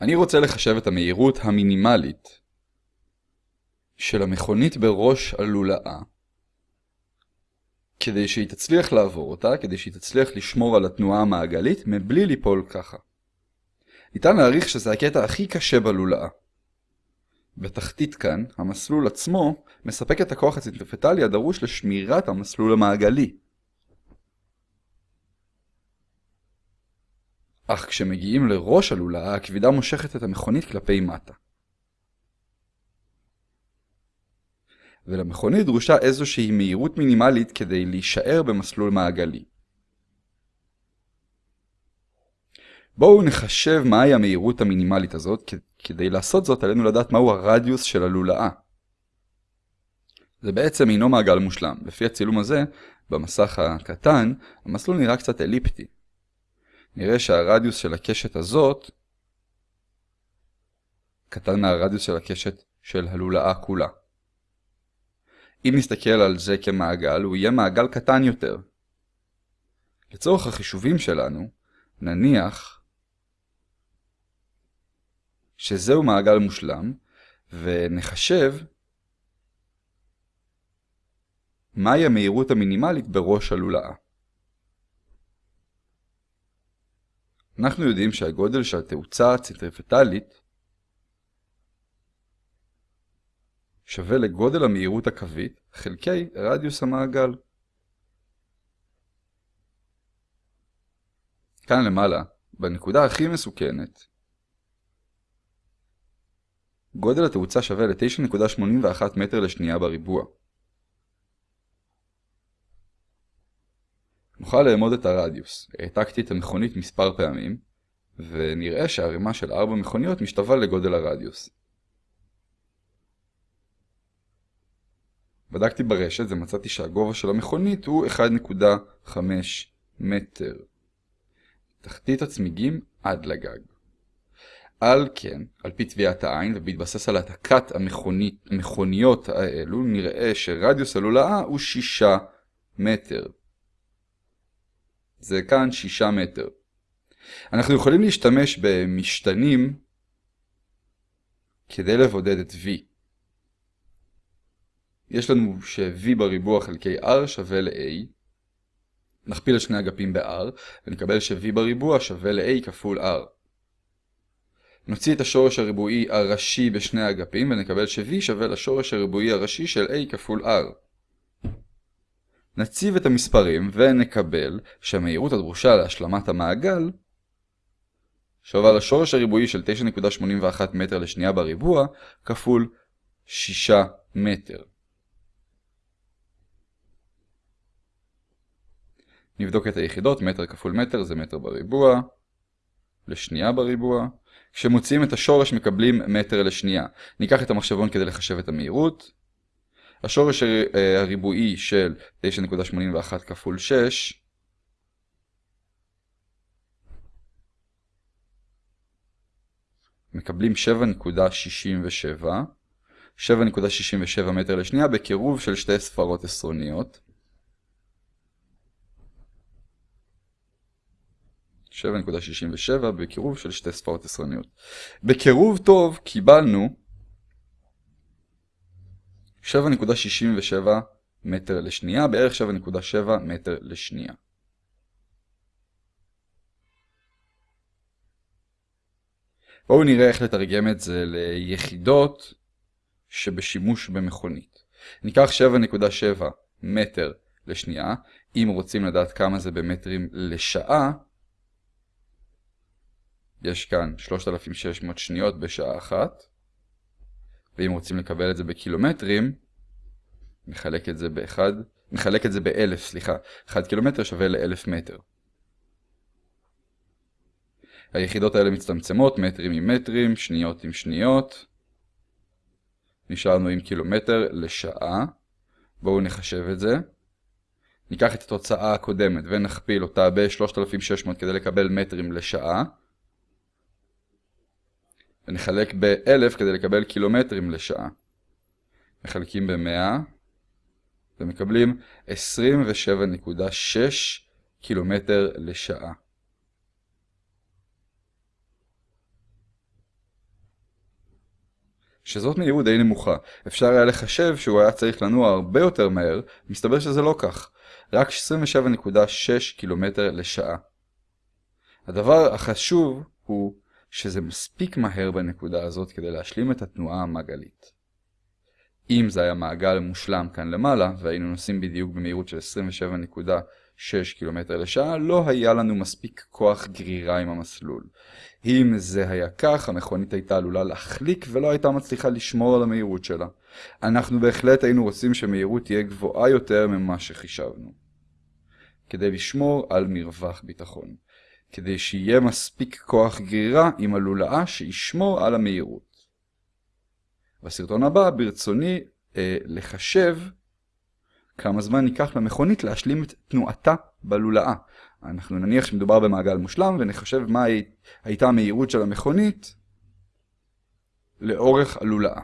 אני רוצה לחשב את המהירות המינימלית של המכונית בראש הלולאה כדי שהיא תצליח לעבור אותה, כדי שהיא תצליח לשמור על התנועה המעגלית מבלי ליפול ככה. ניתן להעריך שזה הקטע הכי קשה בלולאה. בתחתית כאן, המסלול עצמו מספק את הכוח הצנטריפטלי הדרוש לשמירת המסלול המעגלי. אך כשמגיעים לראש הלולאה, הכבידה מושכת את המכונית כלפי מטה. ולמכונית דרושה איזושהי מהירות מינימלית כדי להישאר במסלול מעגלי. בואו נחשב מהי המהירות המינימלית הזאת, כדי לעשות זאת עלינו לדעת מהו הרדיוס של הלולאה. זה בעצם אינו מעגל מושלם. לפי הצילום הזה, במסך הקטן, המסלול נראה קצת אליפטי. נראה שהרדיוס של הקשת הזאת קטן מהרדיוס של הקשת של הלולאה כולה. אם נסתכל על זה כמעגל, הוא יהיה מעגל קטן יותר. לצורך החישובים שלנו, נניח שזהו מעגל מושלם, ונחשב מהי המהירות המינימלית בראש הלולאה. אנחנו יודעים שהגודל של התאוצה הצנטריפטלית שווה לגודל המהירות הקווית חלקי רדיוס המעגל. כאן למעלה, בנקודה הכי מסוכנת, גודל התאוצה שווה ל-9.81 מטר לשנייה בריבוע. נוכל לאמוד את הרדיוס. העתקתי את המכונית מספר פעמים, ונראה שהרימה של 4 מכוניות משתווה לגודל הרדיוס. בדקתי ברשת ומצאתי שהגובה של המכונית הוא 1.5 מטר. תחתית הצמיגים עד לגג. על כן, על פי טביעת העין ובהתבסס על העתקת המכוניות האלו, נראה שרדיוס הלולאה הוא 6 מטר. זה כאן 6 מטר. אנחנו יכולים להשתמש במשתנים כדי לבודד את V. יש לנו ש-V בריבוע חלקי R שווה ל-A. נכפיל את שני אגפים ב-R, ונקבל ש-V בריבוע שווה ל-A כפול R. נוציא את השורש הריבועי הראשי בשני האגפים, ונקבל ש-V שווה לשורש הריבועי הראשי של A כפול R. נציב את המספרים ונקבל שהמהירות הדרושה להשלמת המעגל שווה לשורש הריבועי של 9.81 מטר לשנייה בריבוע כפול 6 מטר. נבדוק את היחידות, מטר כפול מטר זה מטר בריבוע, לשנייה בריבוע. כשמוציאים את השורש מקבלים מטר לשנייה. ניקח את המחשבון כדי לחשב את המהירות. השורש אה, הריבועי של 9.81 כפול 6 מקבלים 7.67 7.67 מטר לשנייה בקירוב של שתי ספרות עשרוניות 7.67 בקירוב של שתי ספרות עשרוניות. בקירוב טוב קיבלנו 7.67 מטר לשנייה, בערך 7.7 מטר לשנייה. בואו נראה איך לתרגם את זה ליחידות שבשימוש במכונית. ניקח 7.7 מטר לשנייה, אם רוצים לדעת כמה זה במטרים לשעה, יש כאן 3,600 שניות בשעה אחת. ואם רוצים לקבל את זה בקילומטרים, נחלק את זה ב-1, נחלק את זה ב-1000, סליחה. 1 קילומטר שווה ל-1000 מטר. היחידות האלה מצטמצמות, מטרים עם מטרים, שניות עם שניות. נשארנו עם קילומטר לשעה. בואו נחשב את זה. ניקח את התוצאה הקודמת ונכפיל אותה ב-3600 כדי לקבל מטרים לשעה. ונחלק ב-1000 כדי לקבל קילומטרים לשעה. מחלקים ב-100 ומקבלים 27.6 קילומטר לשעה. שזאת מהירות די נמוכה. אפשר היה לחשב שהוא היה צריך לנוע הרבה יותר מהר, מסתבר שזה לא כך. רק 27.6 קילומטר לשעה. הדבר החשוב הוא שזה מספיק מהר בנקודה הזאת כדי להשלים את התנועה המעגלית. אם זה היה מעגל מושלם כאן למעלה, והיינו נוסעים בדיוק במהירות של 27.6 קילומטר לשעה, לא היה לנו מספיק כוח גרירה עם המסלול. אם זה היה כך, המכונית הייתה עלולה להחליק ולא הייתה מצליחה לשמור על המהירות שלה. אנחנו בהחלט היינו רוצים שמהירות תהיה גבוהה יותר ממה שחישבנו. כדי לשמור על מרווח ביטחון. כדי שיהיה מספיק כוח גרירה עם הלולאה שישמור על המהירות. בסרטון הבא ברצוני אה, לחשב כמה זמן ייקח למכונית להשלים את תנועתה בלולאה. אנחנו נניח שמדובר במעגל מושלם ונחשב מה הייתה המהירות של המכונית לאורך הלולאה.